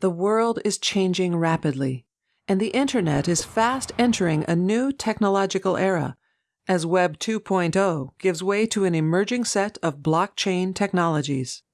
The world is changing rapidly, and the Internet is fast entering a new technological era as Web 2.0 gives way to an emerging set of blockchain technologies.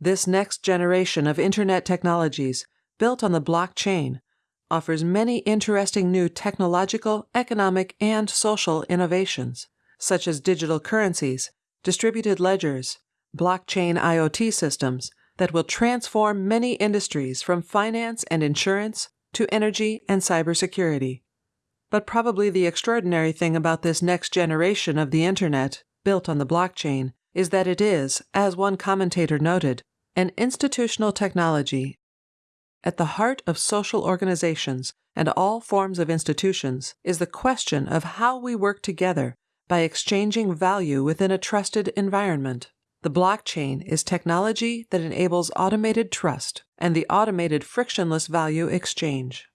This next generation of Internet technologies, built on the blockchain, offers many interesting new technological, economic, and social innovations, such as digital currencies, distributed ledgers, blockchain IoT systems, that will transform many industries from finance and insurance to energy and cybersecurity. But probably the extraordinary thing about this next generation of the Internet, built on the blockchain, is that it is, as one commentator noted, an institutional technology. At the heart of social organizations and all forms of institutions is the question of how we work together by exchanging value within a trusted environment. The blockchain is technology that enables automated trust and the automated frictionless value exchange.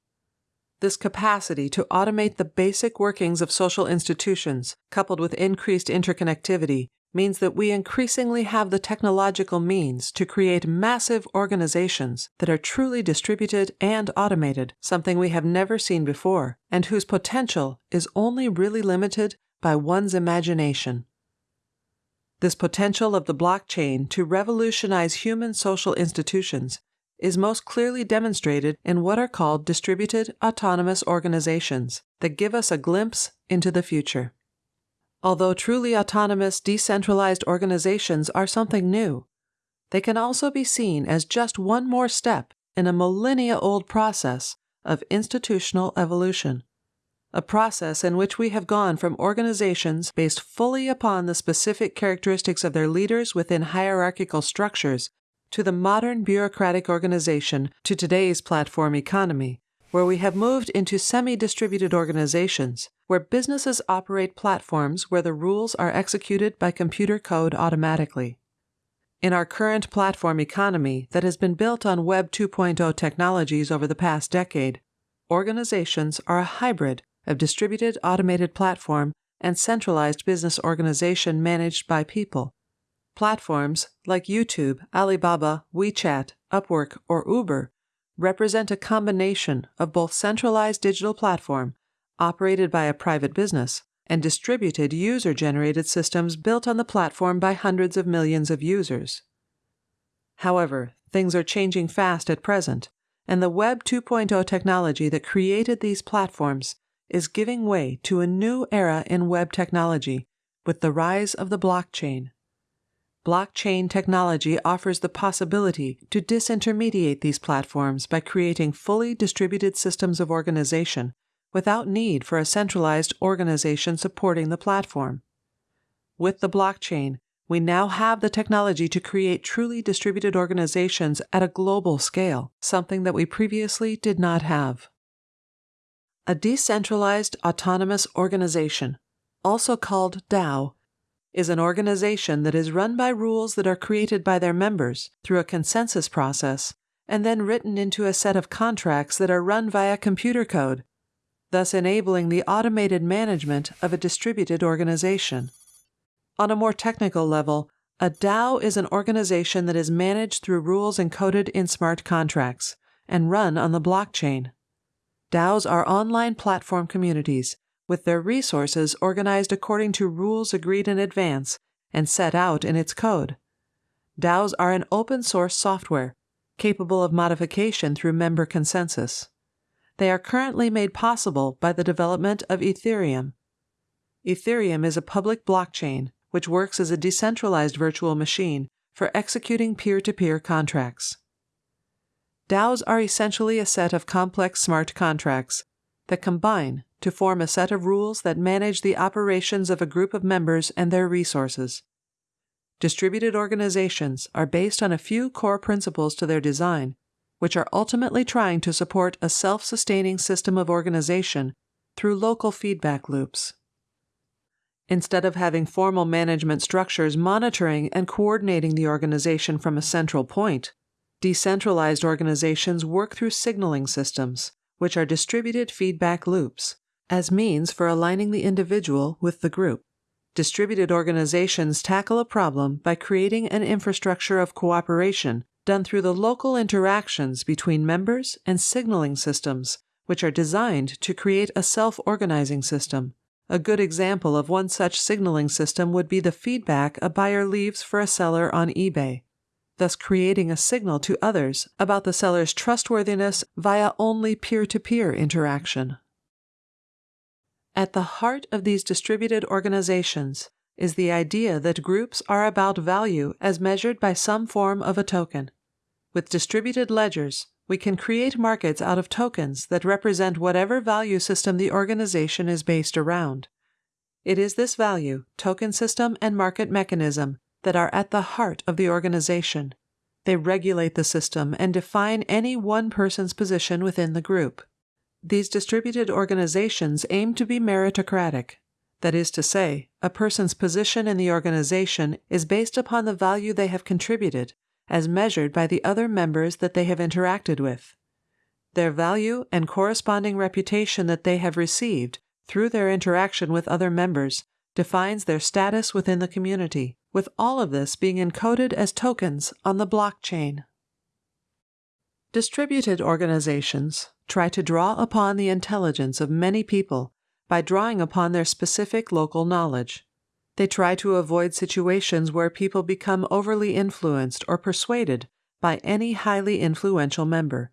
This capacity to automate the basic workings of social institutions, coupled with increased interconnectivity, means that we increasingly have the technological means to create massive organizations that are truly distributed and automated, something we have never seen before, and whose potential is only really limited by one's imagination. This potential of the blockchain to revolutionize human social institutions is most clearly demonstrated in what are called distributed autonomous organizations that give us a glimpse into the future. Although truly autonomous, decentralized organizations are something new, they can also be seen as just one more step in a millennia old process of institutional evolution a process in which we have gone from organizations based fully upon the specific characteristics of their leaders within hierarchical structures to the modern bureaucratic organization to today's platform economy, where we have moved into semi distributed organizations, where businesses operate platforms where the rules are executed by computer code automatically. In our current platform economy that has been built on Web 2.0 technologies over the past decade, organizations are a hybrid of distributed automated platform and centralized business organization managed by people. Platforms like YouTube, Alibaba, WeChat, Upwork, or Uber represent a combination of both centralized digital platform operated by a private business and distributed user generated systems built on the platform by hundreds of millions of users. However, things are changing fast at present, and the Web 2.0 technology that created these platforms is giving way to a new era in web technology with the rise of the blockchain. Blockchain technology offers the possibility to disintermediate these platforms by creating fully distributed systems of organization without need for a centralized organization supporting the platform. With the blockchain, we now have the technology to create truly distributed organizations at a global scale, something that we previously did not have. A decentralized autonomous organization, also called DAO, is an organization that is run by rules that are created by their members through a consensus process and then written into a set of contracts that are run via computer code, thus enabling the automated management of a distributed organization. On a more technical level, a DAO is an organization that is managed through rules encoded in smart contracts and run on the blockchain. DAOs are online platform communities with their resources organized according to rules agreed in advance and set out in its code. DAOs are an open source software capable of modification through member consensus. They are currently made possible by the development of Ethereum. Ethereum is a public blockchain which works as a decentralized virtual machine for executing peer to peer contracts. DAOs are essentially a set of complex smart contracts that combine to form a set of rules that manage the operations of a group of members and their resources. Distributed organizations are based on a few core principles to their design, which are ultimately trying to support a self sustaining system of organization through local feedback loops. Instead of having formal management structures monitoring and coordinating the organization from a central point, Decentralized organizations work through signaling systems, which are distributed feedback loops, as means for aligning the individual with the group. Distributed organizations tackle a problem by creating an infrastructure of cooperation done through the local interactions between members and signaling systems, which are designed to create a self organizing system. A good example of one such signaling system would be the feedback a buyer leaves for a seller on eBay, thus creating a signal to others about the seller's trustworthiness via only peer to peer interaction. At the heart of these distributed organizations is the idea that groups are about value as measured by some form of a token. With distributed ledgers, we can create markets out of tokens that represent whatever value system the organization is based around. It is this value, token system, and market mechanism that are at the heart of the organization. They regulate the system and define any one person's position within the group. These distributed organizations aim to be meritocratic. That is to say, a person's position in the organization is based upon the value they have contributed as measured by the other members that they have interacted with. Their value and corresponding reputation that they have received through their interaction with other members defines their status within the community, with all of this being encoded as tokens on the blockchain. Distributed organizations try to draw upon the intelligence of many people by drawing upon their specific local knowledge. They try to avoid situations where people become overly influenced or persuaded by any highly influential member.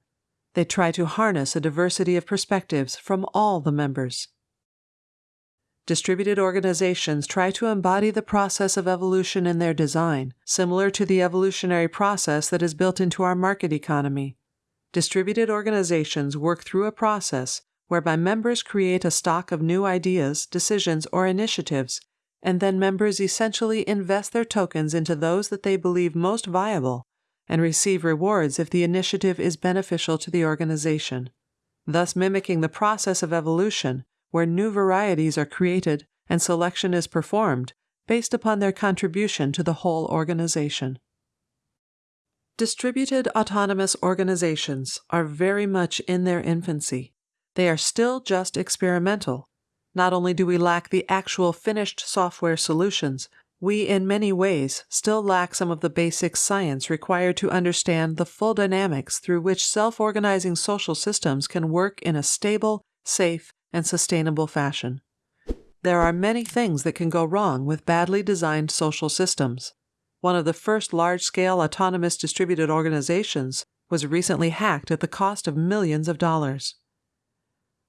They try to harness a diversity of perspectives from all the members. Distributed organizations try to embody the process of evolution in their design, similar to the evolutionary process that is built into our market economy. Distributed organizations work through a process whereby members create a stock of new ideas, decisions, or initiatives and then members essentially invest their tokens into those that they believe most viable and receive rewards if the initiative is beneficial to the organization, thus mimicking the process of evolution where new varieties are created and selection is performed based upon their contribution to the whole organization. Distributed autonomous organizations are very much in their infancy. They are still just experimental not only do we lack the actual finished software solutions, we in many ways still lack some of the basic science required to understand the full dynamics through which self organizing social systems can work in a stable, safe, and sustainable fashion. There are many things that can go wrong with badly designed social systems. One of the first large scale autonomous distributed organizations was recently hacked at the cost of millions of dollars.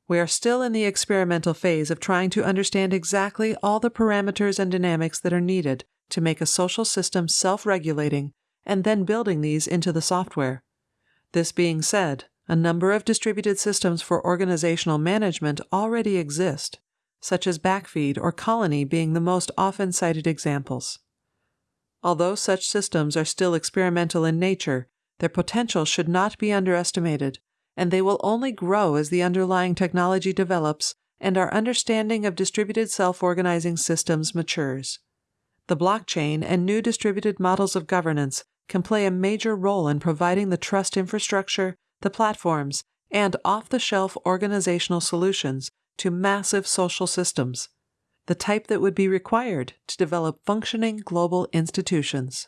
We are still in the experimental phase of trying to understand exactly all the parameters and dynamics that are needed to make a social system self regulating and then building these into the software. This being said, a number of distributed systems for organizational management already exist, such as Backfeed or Colony being the most often cited examples. Although such systems are still experimental in nature, their potential should not be underestimated and they will only grow as the underlying technology develops and our understanding of distributed self organizing systems matures. The blockchain and new distributed models of governance can play a major role in providing the trust infrastructure, the platforms, and off the shelf organizational solutions to massive social systems, the type that would be required to develop functioning global institutions.